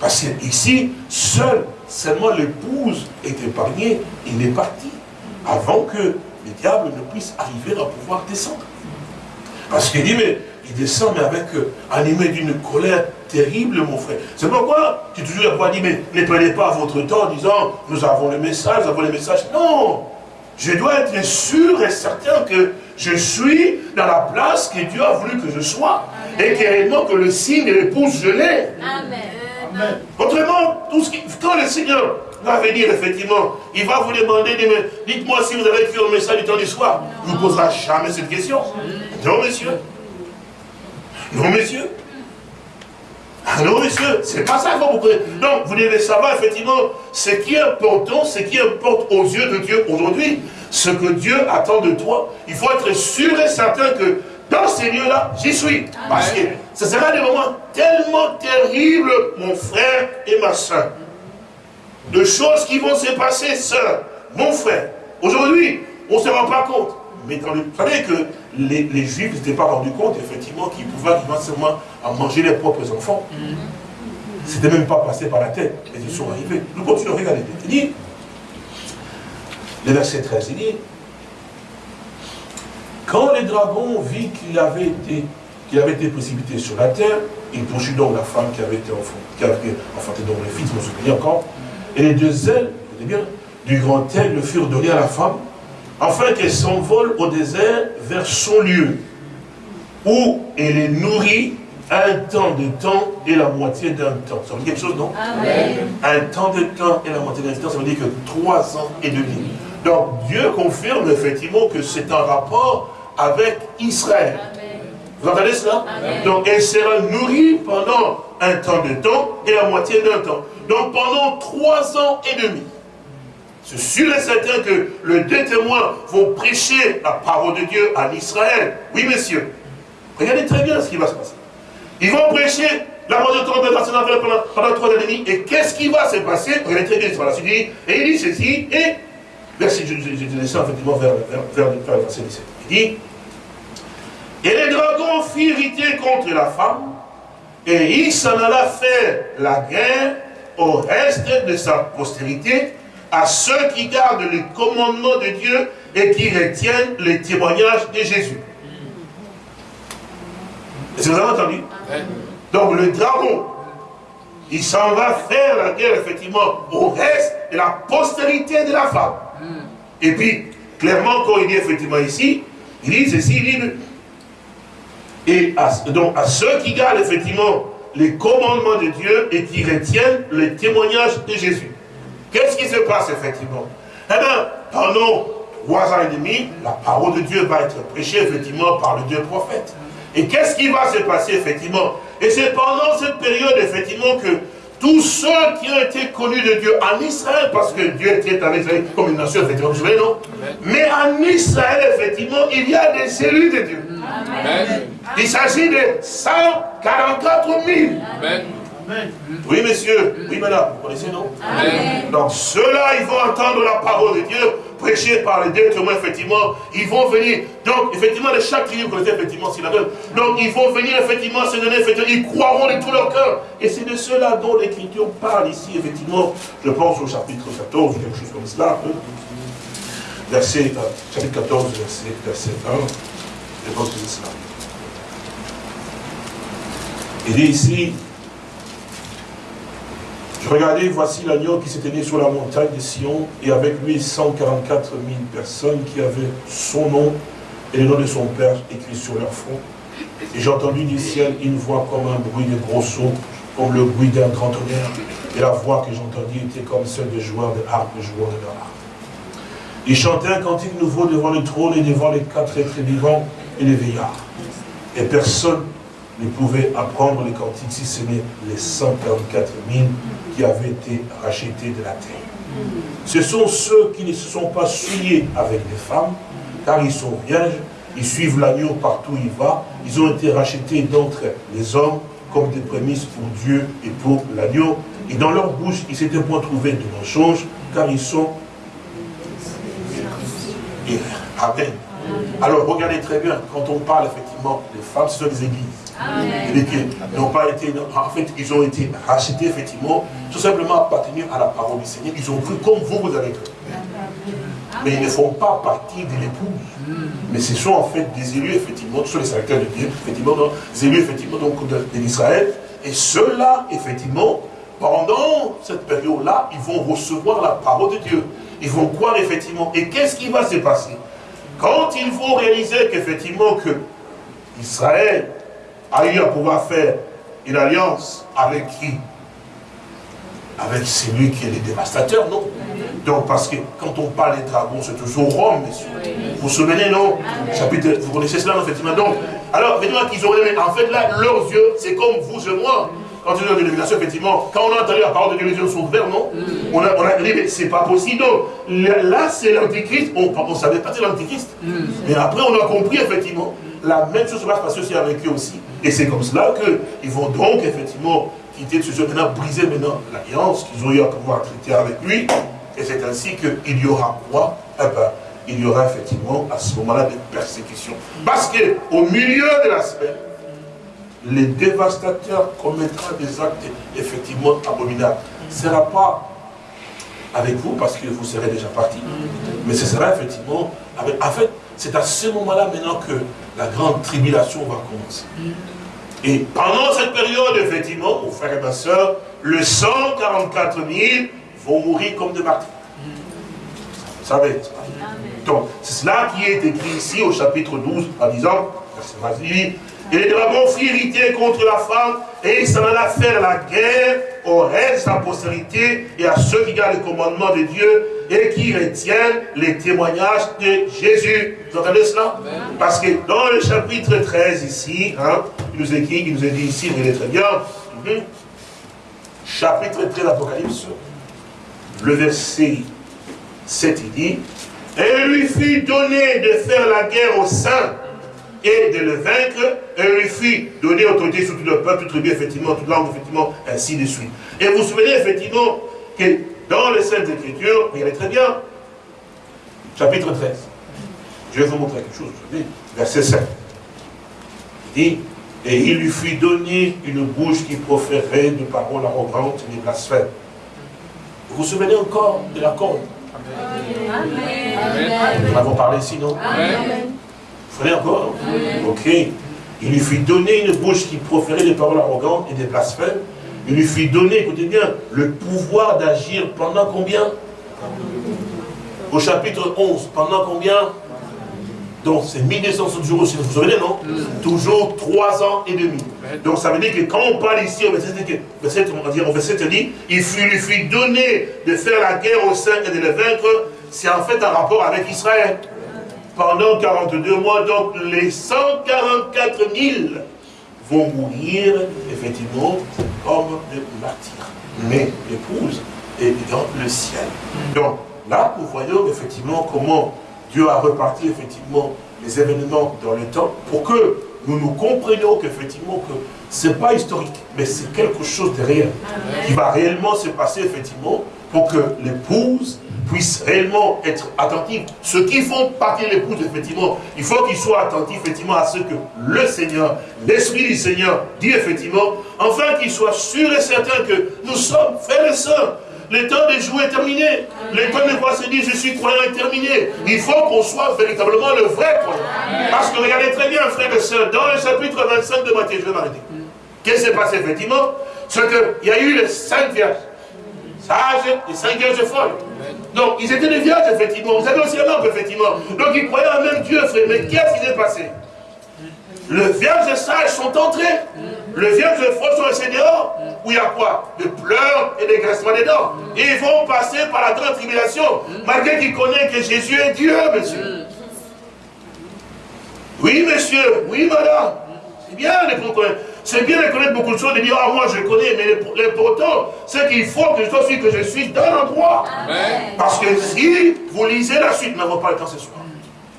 Parce qu'ici, seul, seulement l'épouse est épargnée, il est parti, avant que le diable ne puisse arriver à pouvoir descendre. Parce qu'il dit, mais il descend, mais avec, euh, animé d'une colère terrible, mon frère. C'est pourquoi tu toujours pas dit, mais ne prenez pas votre temps en disant, nous avons le message, nous avons le message. Non Je dois être sûr et certain que je suis dans la place que Dieu a voulu que je sois. Et que, que le signe de l'épouse, je l'ai. Amen. Autrement, tout ce qui, quand le Seigneur va venir, effectivement, il va vous demander, dites-moi si vous avez écrit un message du temps du soir. Il ne vous posera jamais cette question. Non, monsieur. Non, monsieur. Ah non, monsieur, c'est pas ça qu'il faut vous poser. Donc, vous devez savoir, effectivement, ce qui est important, ce qui importe aux yeux de Dieu aujourd'hui, ce que Dieu attend de toi. Il faut être sûr et certain que dans ces lieux-là, j'y suis. Parce que ce sera des moments tellement terribles, mon frère et ma soeur. De choses qui vont se passer, soeur, mon frère. Aujourd'hui, on ne se rend pas compte. Mais dans le, vous savez que les, les Juifs ne s'étaient pas rendus compte, effectivement, qu'ils pouvaient arriver seulement à manger leurs propres enfants. C'était même pas passé par la tête, mais ils sont arrivés. Nous continuons à regarder. Il dit, le verset 13, il dit, quand le dragon vit qu'il avait été qu'il avait été précipité sur la terre, il poursuit donc la femme qui avait été enfantée, qui avait enfanté donc le fils, je me souviens encore, et les deux ailes, bien, du grand aigle furent données à la femme, afin qu'elle s'envole au désert vers son lieu, où elle est nourrie un temps de temps et la moitié d'un temps. Ça veut dire quelque chose, non? Amen. Un temps de temps et la moitié d'un temps, ça veut dire que trois ans et demi. Donc Dieu confirme effectivement que c'est un rapport avec Israël. Vous entendez cela? Donc elle sera nourrie pendant un temps de temps et la moitié d'un temps. Donc pendant trois ans et demi. C'est sûr et certain que les deux témoins vont prêcher la parole de Dieu à Israël. Oui, messieurs. Regardez très bien ce qui va se passer. Ils vont prêcher la parole de Dieu pendant, pendant trois ans et demi. Et qu'est-ce qui va se passer? Regardez très bien ce qui va se passer. Et il dit ceci, et verset, je, je, je descends effectivement vers, vers le verset 17. Il dit, et les dragons firent irriter contre la femme, et il s'en alla faire la guerre au reste de sa postérité, à ceux qui gardent les commandements de Dieu et qui retiennent les témoignages de Jésus. Est-ce que vous avez entendu? Donc le dragon, il s'en va faire la guerre, effectivement, au reste de la postérité de la femme. Et puis, clairement, quand il dit effectivement ici, il dit ceci, il dit, et à, donc à ceux qui gardent effectivement les commandements de Dieu et qui retiennent les témoignages de Jésus. Qu'est-ce qui se passe effectivement? Eh bien, pendant trois ans et demi, la parole de Dieu va être prêchée effectivement par le Dieu prophète. Et qu'est-ce qui va se passer effectivement? Et c'est pendant cette période effectivement que tous ceux qui ont été connus de Dieu en Israël, parce que Dieu était avec Israël comme une nation, effectivement, vous savez, non? Mais en Israël, effectivement, il y a des élus de Dieu. Il s'agit de 144 000. Oui, monsieur. Oui, madame. Vous connaissez, non? Donc, ceux-là, ils vont entendre la parole de Dieu prêchée par les deux témoins, effectivement. Ils vont venir. Donc, effectivement, de chaque tribu, vous connaissez, effectivement, s'il la donne. Donc, ils vont venir, effectivement, se donner, effectivement. Ils croiront de tout leur cœur. Et c'est de ceux-là dont l'Écriture parle ici, effectivement. Je pense au chapitre 14, ou quelque chose comme cela. Hein. Verset, euh, chapitre 14, verset, verset 1. Je pense que c'est cela. Il dit ici, Regardez, voici l'agneau qui s'était né sur la montagne de Sion, et avec lui 144 000 personnes qui avaient son nom et le nom de son Père écrit sur leur front. Et j'ai entendu du ciel une voix comme un bruit de gros sauts, comme le bruit d'un grand tonnerre. Et la voix que j'entendis était comme celle de joueurs de harpe, de joueurs de harpe. Ils chantaient un cantique nouveau devant le trône et devant les quatre êtres vivants et les veillards. Et personne ne pouvait apprendre les cantiques si ce n'est les 144 000 qui avaient été rachetés de la terre. Ce sont ceux qui ne se sont pas souillés avec des femmes, car ils sont vierges, ils suivent l'agneau partout où il va, ils ont été rachetés d'entre les hommes comme des prémices pour Dieu et pour l'agneau. Et dans leur bouche, ils s'étaient point trouvés de mensonges, car ils sont... Amen. Alors regardez très bien, quand on parle effectivement des femmes, ce sont les églises n'ont pas été, en fait, ils ont été rachetés, effectivement, tout simplement appartenir à la parole du Seigneur. Ils ont cru comme vous, vous avez cru. Mais ils ne font pas partie de l'épouse. Mais ce sont en fait des élus, effectivement, ce sont les serviteurs de Dieu, effectivement, des élus, effectivement, donc de, l'Israël. Et ceux-là, effectivement, pendant cette période-là, ils vont recevoir la parole de Dieu. Ils vont croire, effectivement. Et qu'est-ce qui va se passer? Quand ils vont réaliser qu'effectivement, que Israël a eu à pouvoir faire une alliance avec qui? Avec celui qui est le dévastateur, non? Donc, parce que quand on parle des dragons, c'est toujours Rome, messieurs. Vous vous souvenez, non? Chapitre, Vous connaissez cela, effectivement? Donc, alors, effectivement, qu'ils ont en fait, là, leurs yeux, c'est comme vous et moi. Quand ils ont une dénomination, effectivement, quand on a entendu la parole de Dieu, les yeux sont ouverts, non? On a, on a dit, mais c'est pas possible. là, c'est l'antichrist. On ne savait pas c'est l'antichrist. Mais après, on a compris, effectivement, la même chose va se passer aussi avec eux aussi. Et c'est comme cela qu'ils vont donc effectivement quitter ce jeu, maintenant briser maintenant l'alliance qu'ils ont eu à pouvoir traiter avec lui. Et c'est ainsi qu'il y aura quoi? Eh ben, il y aura effectivement à ce moment-là des persécutions. Parce qu'au milieu de la semaine, les dévastateurs commettront des actes effectivement abominables. Ce ne sera pas avec vous parce que vous serez déjà partis. Mais ce sera effectivement avec... c'est à ce moment-là maintenant que la grande tribulation va commencer. Et pendant cette période, effectivement, mon frère et ma soeur, le 144 000 vont mourir comme des martyrs. Vous savez, donc, c'est cela qui est écrit ici au chapitre 12, en disant, verset et les dragons furent irrités contre la femme, et il s'en alla faire la guerre au reste de sa postérité et à ceux qui gardent le commandement de Dieu et qui retiennent les témoignages de Jésus. Vous entendez cela? Parce que dans le chapitre 13 ici, hein, il nous écrit, il nous est dit ici, est très bien, mhm. chapitre 13 d'Apocalypse, le verset 7, il dit, et lui fut donné de faire la guerre aux saints et de le vaincre, et lui fut donné autorité sur tout le peuple, tribu, effectivement, toute langue, effectivement, ainsi de suite. Et vous vous souvenez, effectivement, que dans les Saintes Écritures, regardez très bien, chapitre 13. Je vais vous montrer quelque chose aujourd'hui. Verset 7. Il dit, et il lui fut donné une bouche qui proférait de paroles arrogantes et des blasphèmes. Vous vous souvenez encore de la corde Amen. Nous avons parlé ici, non? Amen. Vous souvenez encore Ok. Il lui fut donné une bouche qui proférait des paroles arrogantes et des blasphèmes. Il lui fit donner, écoutez bien, le pouvoir d'agir pendant combien? Au chapitre 11, pendant combien? Donc c'est 1260 jours aussi, vous vous souvenez, non Toujours 3 ans et demi. Donc ça veut dire que quand on parle ici, au verset, on va dire, au verset dit, il fut, lui fut donné de faire la guerre au sein et de le vaincre, c'est en fait un rapport avec Israël. Pendant 42 mois, donc les 144 000 vont mourir, effectivement, comme des martyrs. Mais l'épouse est dans le ciel. Donc là, nous voyons effectivement comment Dieu a reparti effectivement les événements dans le temps pour que nous nous comprenions qu'effectivement que ce n'est pas historique, mais c'est quelque chose de réel qui va réellement se passer effectivement pour que l'épouse puisse réellement être attentive. Ceux qui font partie de l'épouse, effectivement, il faut qu'ils soient attentifs, effectivement, à ce que le Seigneur, l'Esprit du Seigneur dit, effectivement, enfin qu'ils soient sûrs et certains que nous sommes frères et sœurs. Le temps de jouer est terminé. Le temps de quoi se dire je suis croyant est terminé. Il faut qu'on soit véritablement le vrai croyant. Parce que regardez très bien, frères et sœurs, dans le chapitre 25 de Matthieu, je vais m'arrêter. Qu'est-ce qui s'est passé effectivement? C'est qu'il y a eu les cinq vierges. Sages et cinq vierges folles. Donc, ils étaient des vierges, effectivement. Vous avez aussi un lampe, effectivement. Donc, ils croyaient en même Dieu, frère. Mais qu'est-ce qui s'est passé? Le vierge sages sont entrés. Le vierge faux sont restés dehors. Où il y a quoi? Des pleurs et des graissements des dents. Et ils vont passer par la grande tribulation. Malgré qu'ils connaissent que Jésus est Dieu, monsieur. Oui, monsieur. Oui, madame. C'est bien les c'est bien de connaître beaucoup de choses, de dire, ah, moi je connais, mais l'important, c'est qu'il faut que je sois celui que je suis dans l'endroit. Parce que si vous lisez la suite, nous n'avons pas le temps ce soir.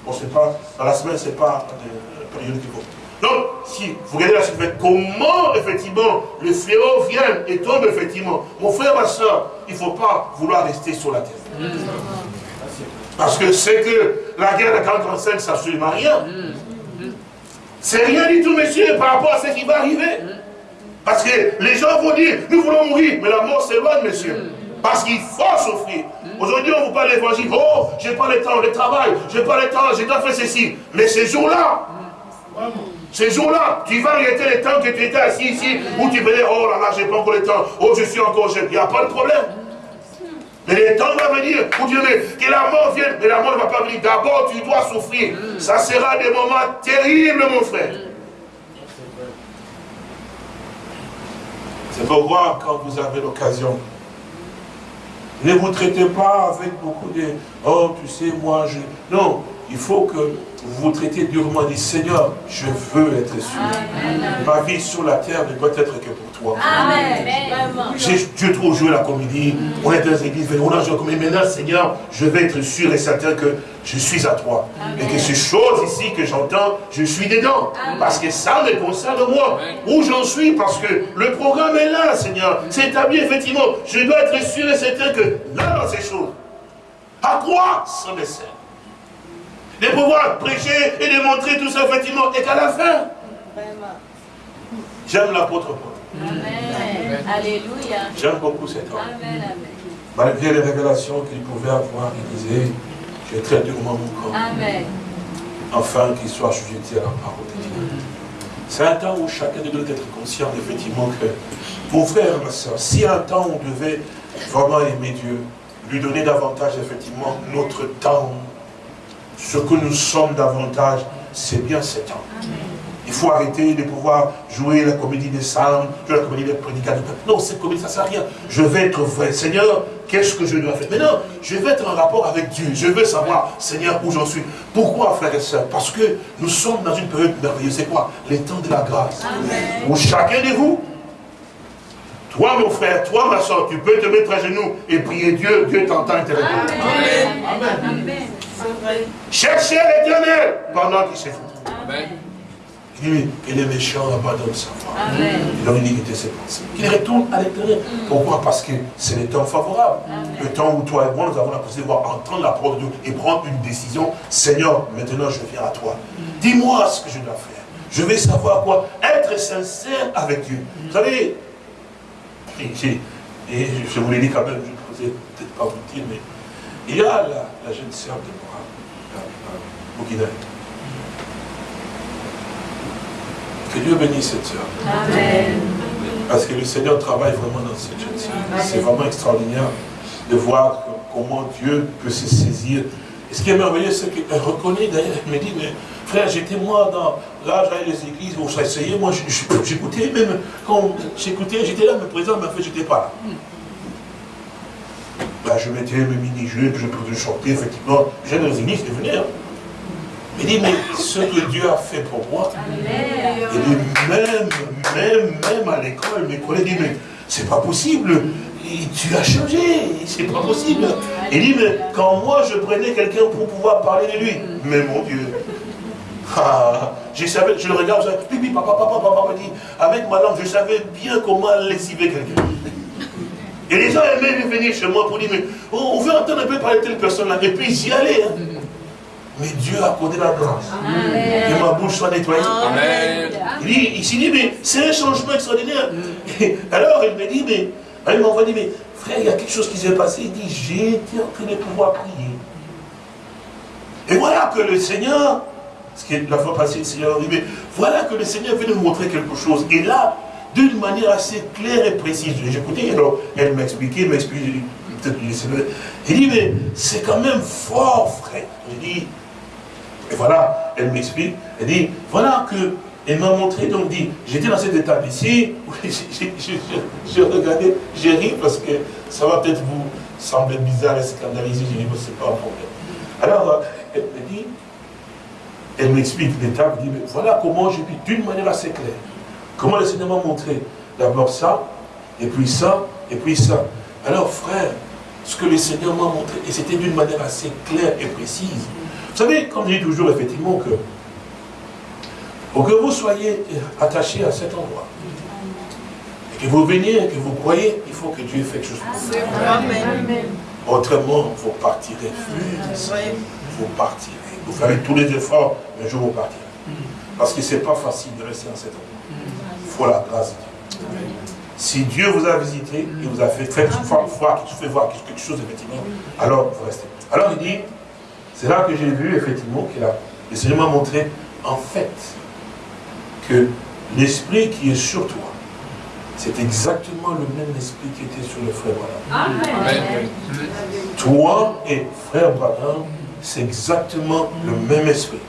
Bon, c'est pas, dans la semaine, c'est pas la période qu'il faut. Donc, si vous regardez la suite, comment, effectivement, le fléau vient et tombe, effectivement? Mon frère, ma soeur, il ne faut pas vouloir rester sur la terre. Parce que c'est que la guerre de 45, ça ne absolument rien. C'est rien du tout, monsieur, par rapport à ce qui va arriver. Parce que les gens vont dire, nous voulons mourir, mais la mort s'éloigne, monsieur. Parce qu'il faut souffrir. Aujourd'hui, on vous parle l'évangile. Oh, j'ai pas le temps, le travail, j'ai pas le temps, j'ai pas fait ceci. Mais ces jours-là, ces jours-là, tu vas arrêter le temps que tu étais assis ici, où tu venais, oh là là, j'ai pas encore le temps, oh, je suis encore jeune. Il n'y a pas de problème. Mais le temps va venir où Dieu dit que la mort vienne, mais la mort ne va pas venir. D'abord, tu dois souffrir. Ça sera des moments terribles, mon frère. C'est pourquoi, quand vous avez l'occasion, ne vous traitez pas avec beaucoup de « Oh, tu sais, moi, je... » Non, il faut que vous vous traitez durement. Dit Seigneur, je veux être sûr. Ma vie sur la terre ne doit être que pour toi. Amen. Dieu trop joué la comédie. On est dans les églises, on a joué. Maintenant, Seigneur, je vais être sûr et certain que je suis à toi. Et que ces choses ici que j'entends, je suis dedans. Parce que ça me concerne moi. Où j'en suis, parce que le programme est là, Seigneur. C'est établi, effectivement. Je dois être sûr et certain que là, dans ces choses, à quoi ça me sert de pouvoir prêcher et de montrer tout ça, effectivement, et qu'à la fin, j'aime l'apôtre Paul. Amen. Alléluia. J'aime beaucoup cet homme. Amen, Malgré les révélations qu'il pouvait avoir, il disait, je traite durement mon corps. Amen. Afin qu'il soit sujeté à la parole de Dieu. C'est un temps où chacun de nous doit être conscient, effectivement, que, mon frère, ma soeur, si un temps on devait vraiment aimer Dieu, lui donner davantage, effectivement, notre temps, ce que nous sommes davantage, c'est bien cet temps. Il faut arrêter de pouvoir jouer la comédie des salmes, jouer la comédie des prédicateurs. Non, cette comédie, ça ne sert à rien. Je vais être vrai. Seigneur, qu'est-ce que je dois faire? Maintenant, je vais être en rapport avec Dieu. Je veux savoir, Seigneur, où j'en suis. Pourquoi, frères et sœurs? Parce que nous sommes dans une période merveilleuse. C'est quoi? Les temps de la grâce. Où chacun de vous, toi, mon frère, toi, ma soeur, tu peux te mettre à genoux et prier Dieu. Dieu t'entend intellectuellement. Amen. Amen. Cherchez l'éternel pendant qu'il s'est Amen. Il dit, que les méchants abandonnent sa foi. Leur iniquité ses pensées. Qu'il retourne à l'éternel. Mm. Pourquoi? Parce que c'est le temps favorable. Le temps où toi et moi, nous avons la possibilité de voir entendre la parole de Dieu et prendre une décision. Seigneur, maintenant je viens à toi. Mm. Dis-moi ce que je dois faire. Je vais savoir quoi Être sincère avec Dieu. Vous savez, et, je vous l'ai dit quand même, je ne peut-être pas vous dire, mais il y a la, la jeune sœur de que Dieu bénisse cette soeur. Amen. Parce que le Seigneur travaille vraiment dans cette jeune sœur. C'est vraiment extraordinaire de voir comment Dieu peut se saisir. Et ce qui est merveilleux, c'est qu'elle reconnaît d'ailleurs, elle me dit, mais frère, j'étais moi dans, là, j'allais les églises, où ça essayait, moi j'écoutais même, quand j'écoutais, j'étais là, mais présent, mais en fait, j'étais pas là. bah, je mettais mes mini-jeux, je pouvais chanter, effectivement. J'ai dans les églises, je venais. Hein. Il dit, mais ce que Dieu a fait pour moi, il dit, même, même, même à l'école, mes collègues disent, mais c'est pas possible, tu as changé, c'est pas possible. Il dit, mais quand moi je prenais quelqu'un pour pouvoir parler de lui, mais mon Dieu, ah, je, savais, je le regarde, je dis, pipi, papa, papa, papa, dit, avec ma langue, je savais bien comment lessiver quelqu'un. Et les gens aimaient venir chez moi pour dire, mais on veut entendre un peu parler de telle personne-là, et puis j'y allais. Hein. Mais Dieu a accordé la grâce. Que ma bouche soit nettoyée. Amen. Il, s'est dit, mais c'est un changement extraordinaire. alors il me dit, mais, il m'a dit, mais frère, il y a quelque chose qui s'est passé. Il dit, j'ai été en train de pouvoir prier. Et voilà que le Seigneur, ce qui est la fois passée, le Seigneur dit, mais voilà que le Seigneur vient nous montrer quelque chose. Et là, d'une manière assez claire et précise. J'ai écouté, alors elle m'expliquait, m'expliquait, Il dit, mais c'est quand même fort, frère. J'ai dit, et voilà, elle m'explique, elle dit, voilà que, elle m'a montré, donc dit, j'étais dans cet état ici, je regardais, j'ai ri parce que ça va peut-être vous sembler bizarre et scandalisé, j'ai dit, c'est pas un problème. Alors, elle me dit, elle m'explique l'étape, elle dit, mais voilà comment j'ai pu, d'une manière assez claire, comment le Seigneur m'a montré, d'abord ça, et puis ça, et puis ça. Alors, frère, ce que le Seigneur m'a montré, et c'était d'une manière assez claire et précise, vous savez, comme je dis toujours, effectivement, que pour que vous soyez attaché à cet endroit, et que vous veniez, et que vous croyez, il faut que Dieu fait quelque chose pour vous. Autrement, vous partirez. Vous partirez. Vous ferez tous les efforts, mais jour vous partirez. Parce que ce n'est pas facile de rester dans cet endroit. Il faut la grâce de Dieu. Si Dieu vous a visité, il vous a fait, fait voir, fait voir quelque chose, effectivement, alors vous restez. Alors il dit, c'est là que j'ai vu effectivement que le Seigneur m'a montré en fait que l'esprit qui est sur toi, c'est exactement le même esprit qui était sur le frère Branham. Amen. Toi et frère Branham, c'est exactement le même esprit.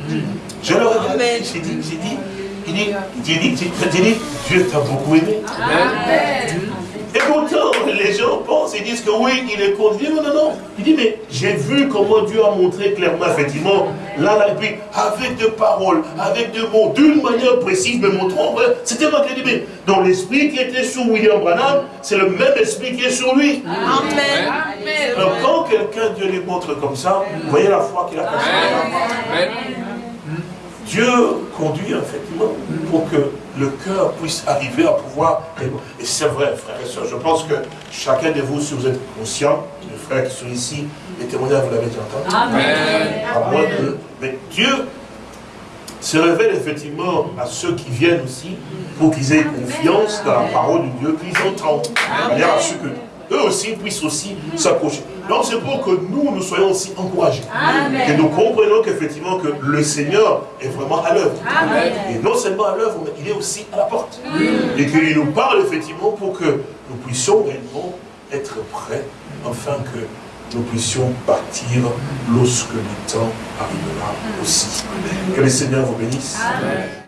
Je le regarde, j'ai dit, j'ai dit, il dit, j'ai dit, j'ai dit, Dieu t'a beaucoup aimé. Amen. Et pourtant, les gens pensent et disent que oui, il est contre Non, non, non. Il dit, mais j'ai vu comment Dieu a montré clairement, effectivement, là, là, et puis, avec des paroles, avec des mots, d'une manière précise, me montrant, c'était moi qui ai dit, mais dans l'esprit qui était sur William Branham, c'est le même esprit qui est sur lui. Amen. Alors, quand quelqu'un, Dieu lui montre comme ça, vous voyez la foi qu'il a Amen. Dieu conduit effectivement pour que le cœur puisse arriver à pouvoir... Et c'est vrai, frères et sœurs, je pense que chacun de vous, si vous êtes conscient, les frères qui sont ici, les témoignages, vous l'avez déjà entendu. Amen. À moins que... Mais Dieu se révèle effectivement à ceux qui viennent aussi pour qu'ils aient confiance dans la parole de Dieu qu'ils entendent. De manière à ce que eux aussi puissent aussi s'approcher. Donc c'est pour que nous, nous soyons aussi encouragés. Que nous comprenions qu'effectivement que le Seigneur est vraiment à l'œuvre. Et non seulement à l'œuvre, mais il est aussi à la porte. Et qu'il nous parle effectivement pour que nous puissions réellement être prêts, afin que nous puissions partir lorsque le temps arrivera aussi. Que le Seigneur vous bénisse. Amen.